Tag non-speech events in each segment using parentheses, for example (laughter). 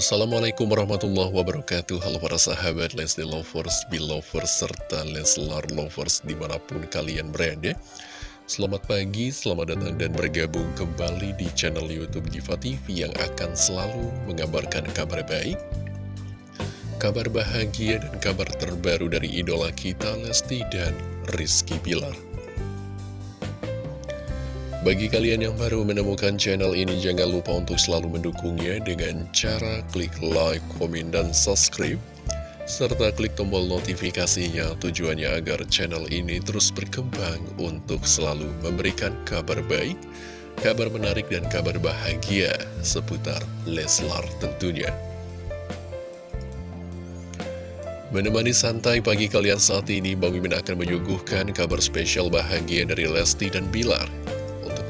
Assalamualaikum warahmatullahi wabarakatuh. Halo para sahabat Leslie Lovers, Belovers, serta Leslar Lovers di mana pun kalian berada. Selamat pagi, selamat datang dan bergabung kembali di channel Youtube Diva TV Yang akan selalu mengabarkan kabar baik Kabar bahagia dan kabar terbaru dari idola kita Lesti dan Rizky Bilar bagi kalian yang baru menemukan channel ini, jangan lupa untuk selalu mendukungnya dengan cara klik like, komen, dan subscribe. Serta klik tombol notifikasinya tujuannya agar channel ini terus berkembang untuk selalu memberikan kabar baik, kabar menarik, dan kabar bahagia seputar Leslar tentunya. Menemani santai pagi kalian saat ini, Bang Mimin akan menyuguhkan kabar spesial bahagia dari Lesti dan Bilar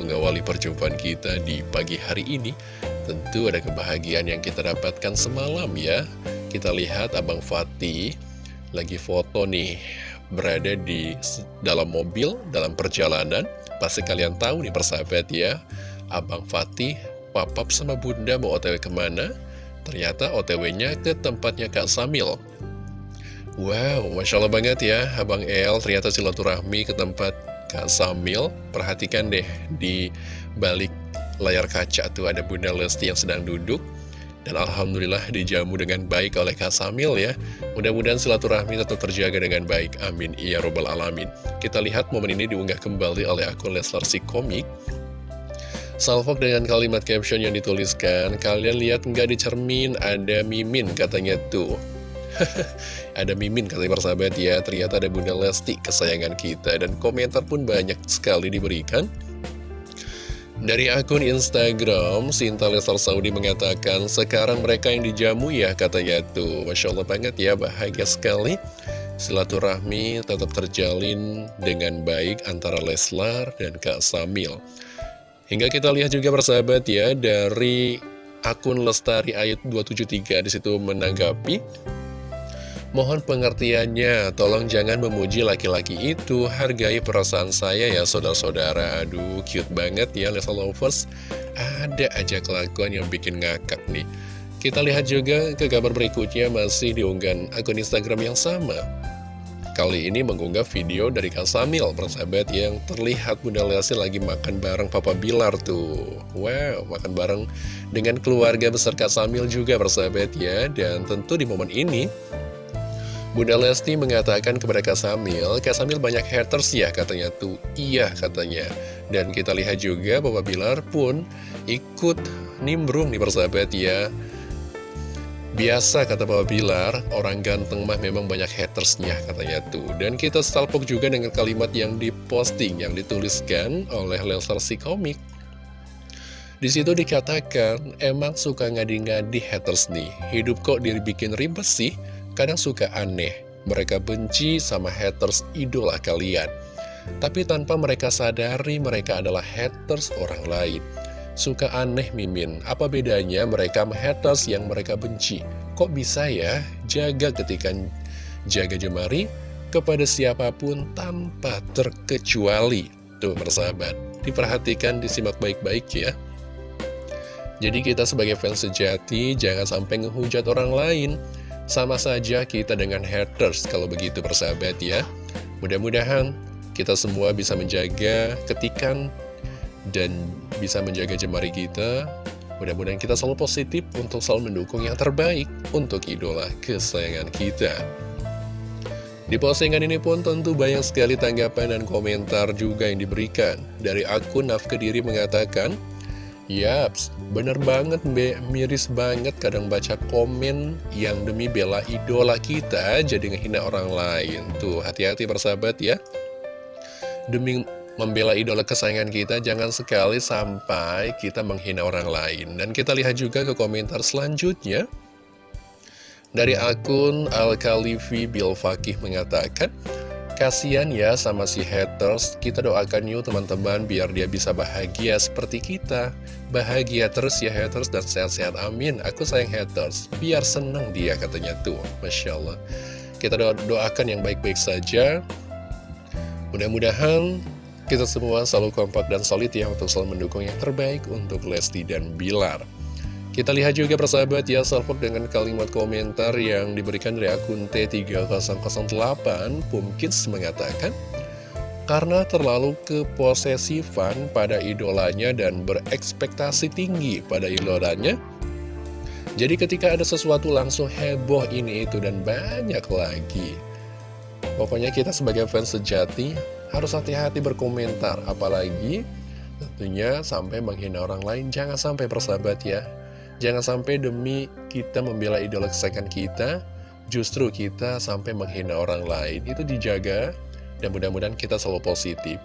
mengawali perjumpaan kita di pagi hari ini. Tentu ada kebahagiaan yang kita dapatkan semalam ya. Kita lihat Abang Fatih lagi foto nih Berada di dalam mobil, dalam perjalanan. Pasti kalian tahu nih persahabat ya Abang Fatih, papap sama bunda mau otw ke mana? Ternyata otw-nya ke tempatnya Kak Samil. Wow, Masya Allah banget ya Abang El. Ternyata silaturahmi ke tempat Kak Samil, perhatikan deh di balik layar kaca tuh ada Bunda Lesti yang sedang duduk. Dan Alhamdulillah dijamu dengan baik oleh Kak Samil ya. Mudah-mudahan silaturahmi tetap terjaga dengan baik. Amin. Ya Robbal Alamin. Kita lihat momen ini diunggah kembali oleh akun Leslar si komik. Salvok dengan kalimat caption yang dituliskan Kalian lihat nggak di cermin? Ada mimin katanya tuh (laughs) ada Mimin kata persahabat ya Ternyata ada Bunda Lesti kesayangan kita Dan komentar pun banyak sekali diberikan dari akun Instagram, Sinta Lesar Saudi mengatakan, sekarang mereka yang dijamu ya katanya tuh. Masya Allah banget ya, bahagia sekali. Silaturahmi tetap terjalin dengan baik antara Leslar dan Kak Samil. Hingga kita lihat juga persahabat ya, dari akun Lestari Ayat 273 di situ menanggapi, Mohon pengertiannya, tolong jangan memuji laki-laki itu, hargai perasaan saya ya saudara-saudara. Aduh, cute banget ya Lesa Lovers. Ada aja kelakuan yang bikin ngakak nih. Kita lihat juga ke kabar berikutnya masih diunggah akun Instagram yang sama. Kali ini mengunggah video dari Kak Samil, persahabat yang terlihat Bunda Lesti lagi makan bareng Papa Bilar tuh. Wow, makan bareng dengan keluarga besar Kak Samil juga persahabat ya. Dan tentu di momen ini, Bunda Lesti mengatakan kepada Kak Samil, Kak Samil banyak haters ya katanya tuh, iya katanya. Dan kita lihat juga Bapak Bilar pun ikut nimbrung nih persahabat ya. Biasa kata Bapak Bilar, orang ganteng mah memang banyak hatersnya katanya tuh. Dan kita salpok juga dengan kalimat yang diposting, yang dituliskan oleh Leslar si komik. Di situ dikatakan, emang suka ngadi-ngadi haters nih, hidup kok dibikin ribet sih? Kadang suka aneh, mereka benci sama haters idola kalian. Tapi tanpa mereka sadari mereka adalah haters orang lain. Suka aneh Mimin, apa bedanya mereka haters yang mereka benci? Kok bisa ya jaga ketika jaga jemari kepada siapa pun tanpa terkecuali? Tuh persahabat, diperhatikan, disimak baik-baik ya. Jadi kita sebagai fans sejati jangan sampai ngehujat orang lain sama saja kita dengan haters kalau begitu persahabat ya. Mudah-mudahan kita semua bisa menjaga ketikan dan bisa menjaga jemari kita. Mudah-mudahan kita selalu positif untuk selalu mendukung yang terbaik untuk idola kesayangan kita. Di postingan ini pun tentu banyak sekali tanggapan dan komentar juga yang diberikan. Dari akun Nafkediri mengatakan, Yaps, bener banget Mbe, miris banget kadang baca komen yang demi bela idola kita jadi ngehina orang lain. Tuh, hati-hati persahabat ya. Demi membela idola kesayangan kita, jangan sekali sampai kita menghina orang lain. Dan kita lihat juga ke komentar selanjutnya. Dari akun Al-Khalifi Bil Fakih mengatakan, Kasian ya sama si haters, kita doakan yuk teman-teman biar dia bisa bahagia seperti kita. Bahagia terus ya haters dan sehat-sehat amin. Aku sayang haters, biar seneng dia katanya tuh. Masya Allah. Kita doa doakan yang baik-baik saja. Mudah-mudahan kita semua selalu kompak dan solid ya untuk selalu mendukung yang terbaik untuk Lesti dan Bilar. Kita lihat juga persahabat ya salvo dengan kalimat komentar yang diberikan dari akun T3008 Pumkins mengatakan karena terlalu keposesifan pada idolanya dan berekspektasi tinggi pada idolanya. Jadi ketika ada sesuatu langsung heboh ini itu dan banyak lagi. Pokoknya kita sebagai fans sejati harus hati-hati berkomentar, apalagi tentunya sampai menghina orang lain. Jangan sampai persahabat ya. Jangan sampai demi kita membela idola kesayangan kita, justru kita sampai menghina orang lain. Itu dijaga dan mudah-mudahan kita selalu positif.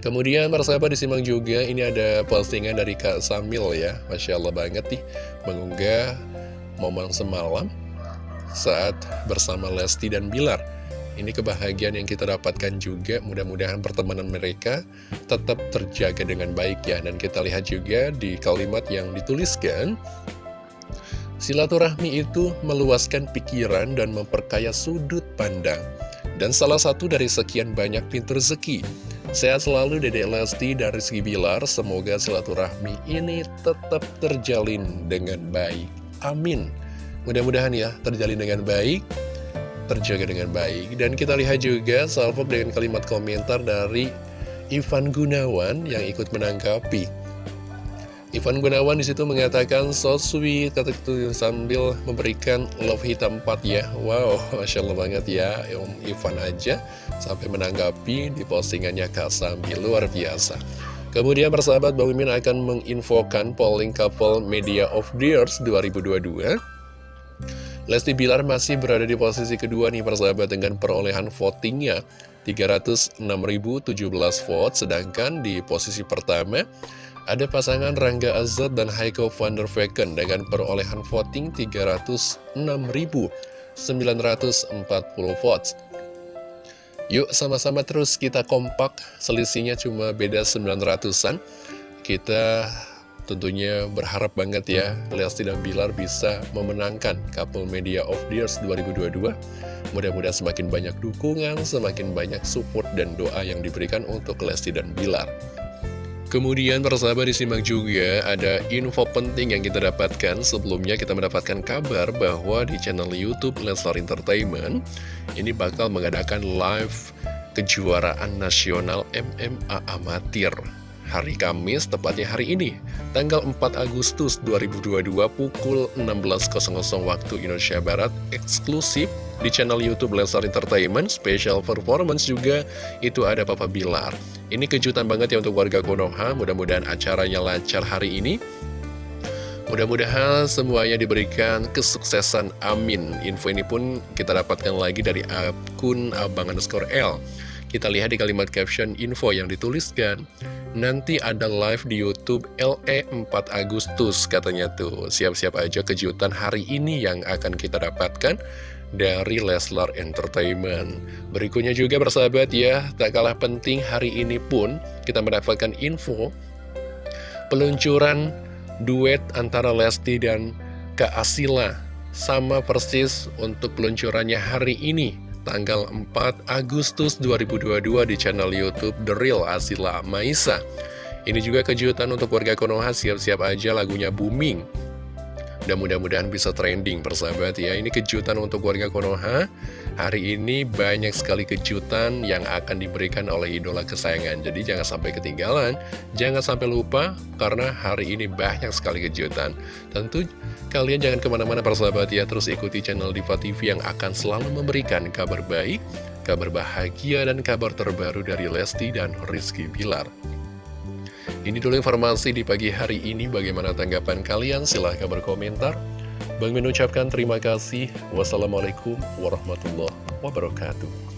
Kemudian persahabat disimak juga ini ada postingan dari Kak Samil ya Masya Allah banget nih Mengunggah momen semalam saat bersama Lesti dan Bilar Ini kebahagiaan yang kita dapatkan juga Mudah-mudahan pertemanan mereka tetap terjaga dengan baik ya Dan kita lihat juga di kalimat yang dituliskan Silaturahmi itu meluaskan pikiran dan memperkaya sudut pandang dan salah satu dari sekian banyak pintu rezeki. Sehat selalu Dedek Lesti dan Rizky Bilar, semoga silaturahmi ini tetap terjalin dengan baik. Amin. Mudah-mudahan ya, terjalin dengan baik, terjaga dengan baik. Dan kita lihat juga salvo dengan kalimat komentar dari Ivan Gunawan yang ikut menanggapi Ivan Gunawan di situ mengatakan so sweet kata itu sambil memberikan love hitam 4 ya. Wow, (laughs) masya Allah banget ya Om Ivan aja sampai menanggapi di postingannya Kak Sambil luar biasa. Kemudian persahabat Bang Mimin akan menginfokan polling couple Media of the Years 2022. Lesti Bilar masih berada di posisi kedua nih persahabat dengan perolehan votingnya 306.017 vote sedangkan di posisi pertama ada pasangan Rangga Azad dan Heiko van der Vecken dengan perolehan voting 306.940 votes. Yuk sama-sama terus kita kompak, selisihnya cuma beda 900-an. Kita tentunya berharap banget ya Lesti dan Bilar bisa memenangkan Couple Media of the Years 2022. Mudah-mudahan semakin banyak dukungan, semakin banyak support dan doa yang diberikan untuk Lesti dan Bilar. Kemudian persahabat disimak juga ada info penting yang kita dapatkan Sebelumnya kita mendapatkan kabar bahwa di channel Youtube Leslar Entertainment Ini bakal mengadakan live kejuaraan nasional MMA Amatir Hari Kamis, tepatnya hari ini Tanggal 4 Agustus 2022 pukul 16.00 waktu Indonesia Barat Eksklusif di channel Youtube Leslar Entertainment Special performance juga itu ada Papa Bilar ini kejutan banget ya untuk warga Konoha, mudah-mudahan acaranya lancar hari ini. Mudah-mudahan semuanya diberikan kesuksesan, amin. Info ini pun kita dapatkan lagi dari akun abang underscore L. Kita lihat di kalimat caption info yang dituliskan. Nanti ada live di Youtube LE 4 Agustus katanya tuh. Siap-siap aja kejutan hari ini yang akan kita dapatkan dari Leslar Entertainment. Berikutnya juga bersahabat ya, tak kalah penting hari ini pun kita mendapatkan info peluncuran duet antara Lesti dan Kak Asila. Sama persis untuk peluncurannya hari ini, tanggal 4 Agustus 2022 di channel Youtube The Real Asila Maisa. Ini juga kejutan untuk warga Konoha, siap-siap aja lagunya booming. Dan mudah-mudahan bisa trending persahabat ya. Ini kejutan untuk warga Konoha Hari ini banyak sekali kejutan yang akan diberikan oleh idola kesayangan Jadi jangan sampai ketinggalan Jangan sampai lupa Karena hari ini banyak sekali kejutan Tentu kalian jangan ke mana-mana persahabat ya Terus ikuti channel Diva TV yang akan selalu memberikan kabar baik Kabar bahagia dan kabar terbaru dari Lesti dan Rizky Bilar ini dulu informasi di pagi hari ini. Bagaimana tanggapan kalian? Silahkan berkomentar. Bang mengucapkan terima kasih. Wassalamualaikum warahmatullahi wabarakatuh.